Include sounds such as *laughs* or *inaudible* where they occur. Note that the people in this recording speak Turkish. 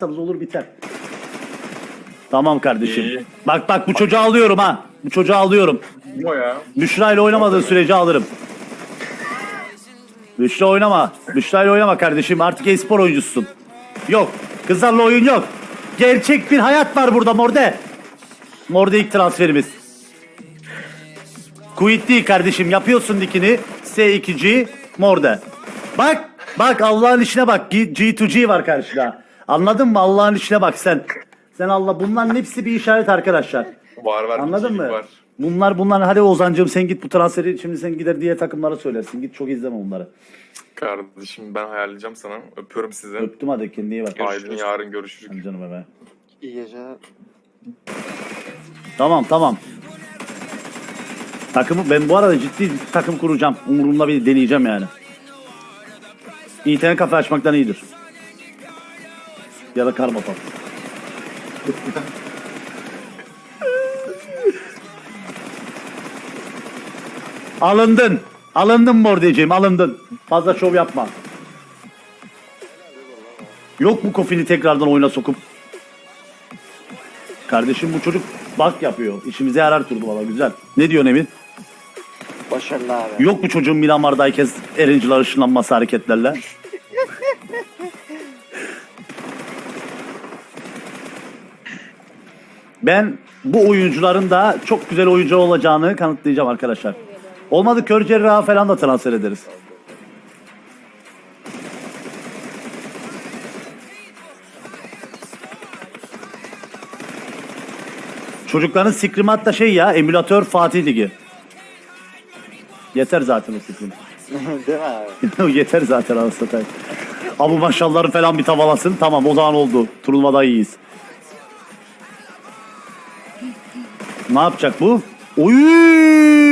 s**tanız olur biter. Tamam kardeşim. İyi. Bak bak bu çocuğu alıyorum ha. Bu çocuğu alıyorum. Kim o ya? Büşra ile oynamadığı sürece alırım. Büşra oynama. Büşra ile oynama kardeşim. Artık e-spor oyuncususun. Yok. Kızlarla oyun yok. Gerçek bir hayat var burada Morde. Morde ilk transferimiz. Quit değil kardeşim. Yapıyorsun dikini. S2G Morde. Bak. Bak Allah'ın işine bak. G- G2G var karşıda. Anladın mı? Allah'ın işine bak sen. Sen Allah bunların hepsi bir işaret arkadaşlar. Var var. Anladın mı? Var. Bunlar bunlar hadi Ozan'cığım sen git bu transferi şimdi sen gider diğer takımlara söylersin. Git çok izleme bunları. Kardeşim ben hayaleyeceğim sana. Öpüyorum sizi. Öptüm hadi kendine iyi bak. Aydın yarın görüşürüz. Hadi canım be. İyi geceler. Tamam tamam. Takımı ben bu arada ciddi takım kuracağım. Umurumda bir deneyeceğim yani. İnternet kafe açmaktan iyidir. Ya da karma pop. Alındın. Alındın Mordeciğim alındın. Fazla şov yapma. Yok mu kofini tekrardan oyuna sokup Kardeşim bu çocuk bak yapıyor. İşimize yarar turdu valla güzel. Ne diyorsun Emin? Başarılı abi. Yok mu çocuğun Miramar'dayken Erenciler ışınlanması hareketlerle? Ben bu oyuncuların da çok güzel oyuncu olacağını kanıtlayacağım arkadaşlar. Olmadı kör cerrahı falan da transfer ederiz. Çocukların Screamat da şey ya emülatör Fatih Ligi. Yeter zaten o Scream. *laughs* Değil mi abi? *laughs* Yeter zaten anasını. Abu maşallahları falan bir tavalasın. Tamam o zaman oldu. Turnuvada iyiyiz. Ne yapacak bu? Oy!